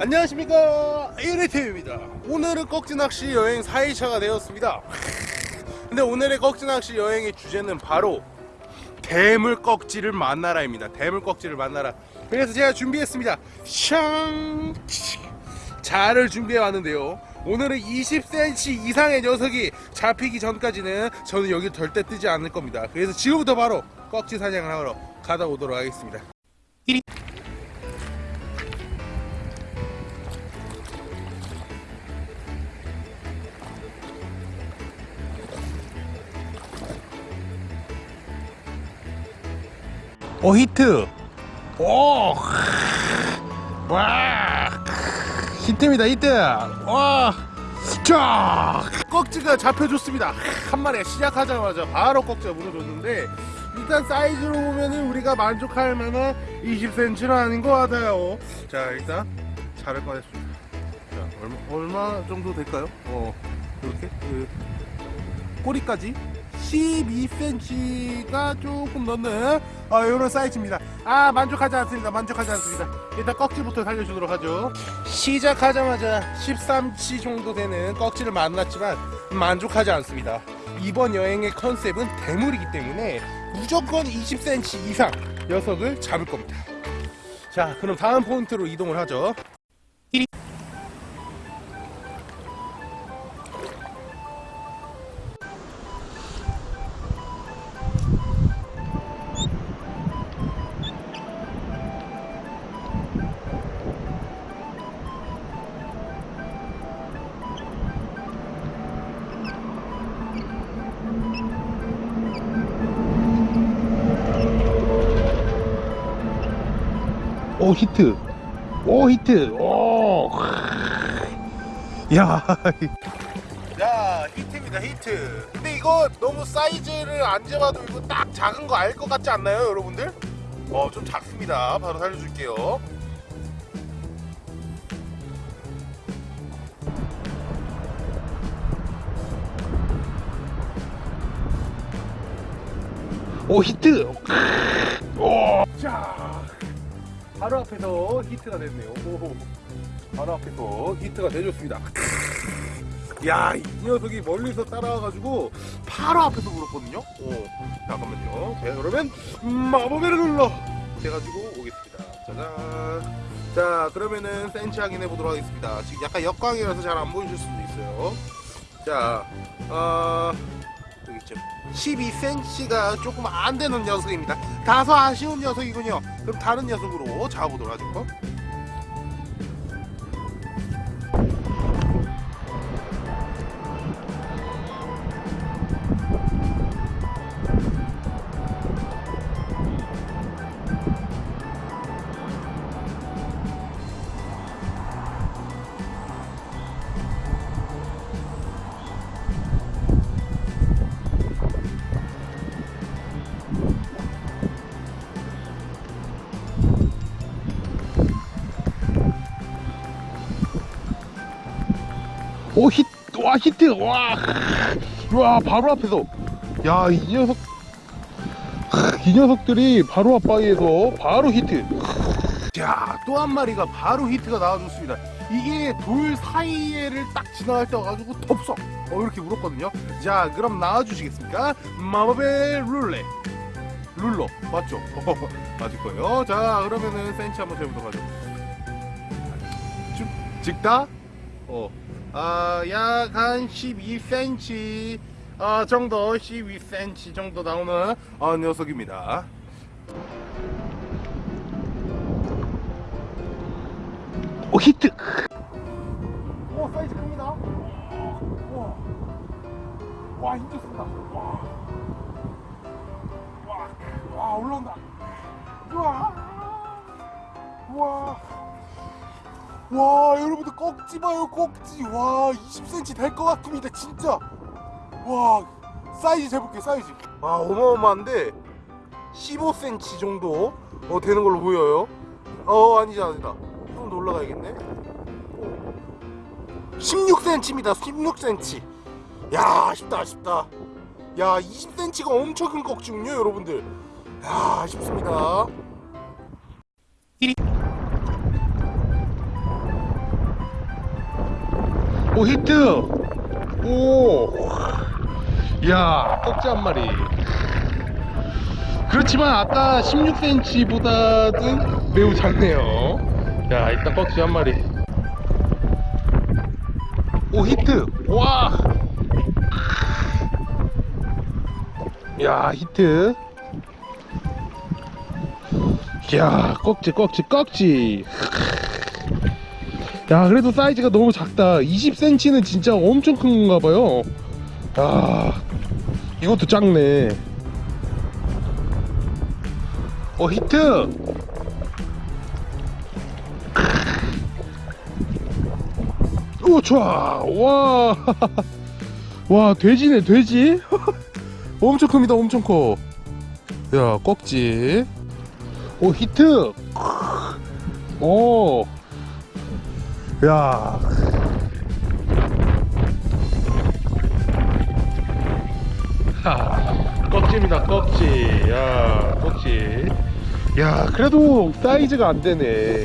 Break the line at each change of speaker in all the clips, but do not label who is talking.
안녕하십니까. 1위팀입니다. 오늘은 꺽지낚시 여행 4일차가 되었습니다. 근데 오늘의 꺽지낚시 여행의 주제는 바로 대물 꺽지를 만나라 입니다. 대물 꺽지를 만나라. 그래서 제가 준비했습니다. 샹 자를 준비해 왔는데요. 오늘은 20cm 이상의 녀석이 잡히기 전까지는 저는 여기 절대 뜨지 않을 겁니다. 그래서 지금부터 바로 꺽지 사냥을 하러 가다 오도록 하겠습니다 오 히트. 오 와, 히트입니다 히트. 와, 쫙 꺽지가 잡혀줬습니다. 한 마리 시작하자마자 바로 꺽지가 물어줬는데 일단 사이즈로 보면은 우리가 만족할 만한 20cm는 아닌 것 같아요. 자 일단 자를 꺼냈습니다. 자 얼마, 얼마 정도 될까요? 어 이렇게? 그 꼬리까지 12cm가 조금 넘는 아, 이런 사이즈입니다. 아 만족하지 않습니다. 만족하지 않습니다. 일단 꺽지부터 살려주도록 하죠. 시작하자마자 13치 정도 되는 꺽지를 만났지만 만족하지 않습니다. 이번 여행의 컨셉은 대물이기 때문에 무조건 20cm 이상 녀석을 잡을 겁니다. 자 그럼 다음 포인트로 이동을 하죠 오 히트. 오 히트. 오. 야. 자 히트입니다 히트. 근데 이거 너무 사이즈를 안 재봐도 이거 딱 작은 거 알 것 같지 않나요 여러분들? 어 좀 작습니다. 바로 살려줄게요. 오 히트. 오. 자 바로 앞에서 히트가 됐네요. 오, 바로 앞에서 히트가 되줬습니다. 야 이 녀석이 멀리서 따라와가지고 바로 앞에서 물었거든요. 오, 잠깐만요. 자 그러면 마법의 ruler 대가지고 오겠습니다. 짜잔. 자 그러면은 센치 확인해 보도록 하겠습니다. 지금 약간 역광이라서 잘 안 보이실 수도 있어요. 자 어... 여기 있죠 12cm가 조금 안 되는 녀석입니다. 다소 아쉬운 녀석이군요. 그럼 다른 녀석으로 잡아보도록 하죠. 오 히트 와 히트. 와, 와 바로 앞에서. 야 이 녀석. 이 녀석들이 바로 앞바위에서 바로 히트. 자또 한 마리가 바로 히트가 나와줬습니다. 이게 돌 사이에를 딱 지나갈 때 와가지고 덥석. 어 이렇게 물었거든요. 자 그럼 나와주시겠습니까? 마법의 룰렛. ruler. 맞죠? 맞을 거예요. 자 그러면은 센치 한번 재보도록 하죠. 즉다? 어 아, 약한 12cm 어, 정도 12cm 정도 나오는 어, 녀석입니다. 오 히트! 오 사이즈 큽니다. 와, 와 힘좋습니다. 와. 와, 와 올라온다. 우와. 우와 와 여러분들 꼭지 봐요 꼭지 와 20cm 될 것 같습니다 진짜. 와 사이즈 재볼게요 사이즈. 아 어마어마한데 15cm 정도 어, 되는 걸로 보여요. 어 아니지 아니다. 좀 더 올라가야겠네. 16cm입니다 16cm 야 아쉽다 아쉽다. 야 20cm가 엄청 큰 꼭지군요 여러분들. 야 아쉽습니다 오 히트! 오! 이야 꺽지 한 마리. 그렇지만 아까 16cm보다는 매우 작네요. 야 일단 꺽지 한 마리. 오 히트! 와! 야 히트! 야 꺽지 꺽지 꺽지 야 그래도 사이즈가 너무 작다. 20cm는 진짜 엄청 큰 건가 봐요. 야 이것도 작네. 어 히트! 오 좋아. 와. 와 돼지네 돼지. 엄청 큽니다 엄청 커야 꺽지. 오 히트! 오 야. 하, 꺽지입니다, 꺽지. 야, 꺽지. 야, 그래도 사이즈가 안 되네.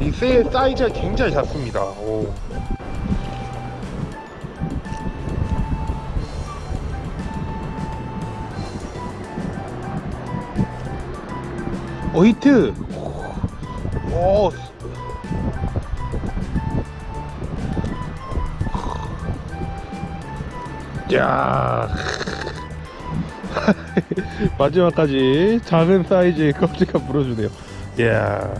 이 새 사이즈가 굉장히 작습니다. 오. 어, 히트. 오, 야. 마지막까지 작은 사이즈의 껍질가 물어주네요. 야.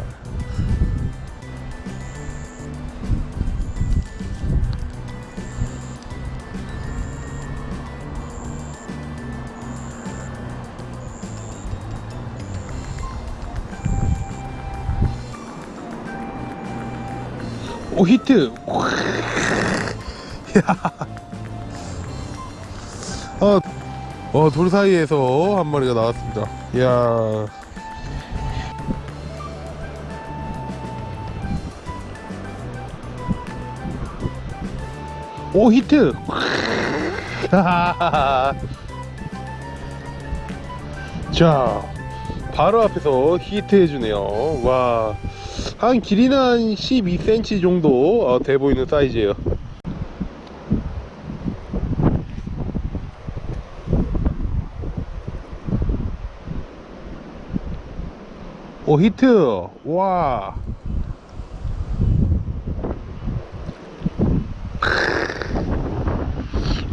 오 히트 어, 어, 돌 사이에서 한 마리가 나왔습니다. 이야. 오, 히트! 자, 바로 앞에서 히트 해주네요. 와. 한 길이는 한 12cm 정도 어, 돼 보이는 사이즈예요. 오 히트. 와.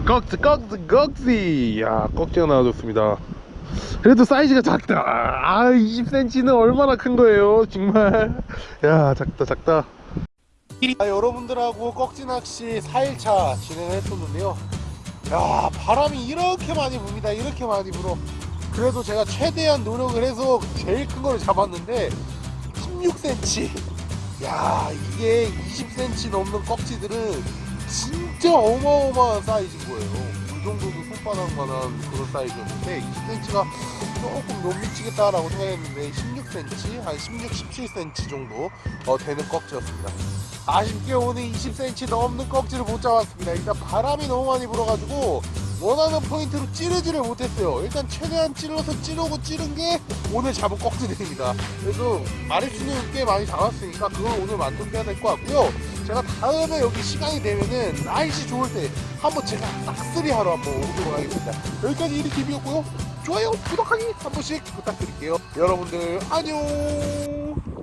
꺽지 꺽지 꺽지. 야 꺽지가 나와줬습니다. 그래도 사이즈가 작다. 아 20cm는 얼마나 큰 거예요 정말. 야 작다 작다. 아, 여러분들하고 꺽지 낚시 4일차 진행을 했었는데요. 야 바람이 이렇게 많이 붑니다. 이렇게 많이 불어 그래도 제가 최대한 노력을 해서 제일 큰 걸 잡았는데 16cm 야 이게 20cm 넘는 꺽지들은 진짜 어마어마한 사이즈인 거예요. 그 정도도 손바닥만한 그런 사이즈였는데 20cm가 조금 못 미치겠다라고 생각했는데 16cm 한 16, 17cm 정도 어, 되는 꺽지였습니다. 아쉽게 오늘 20cm 넘는 꺽지를 못 잡았습니다. 일단 바람이 너무 많이 불어가지고 원하는 포인트로 찌르지를 못했어요. 일단 최대한 찔러서 찌르고 찌른 게 오늘 잡은 꺽지들입니다. 그래서 마리수는 꽤 많이 잡았으니까 그걸 오늘 만족해야 될 것 같고요. 제가 다음에 여기 시간이 되면은 날씨 좋을 때 한번 제가 싹쓸이 하러 한번 오도록 하겠습니다. 여기까지 이리 TV였고요. 좋아요 구독하기 한 번씩 부탁드릴게요. 여러분들 안녕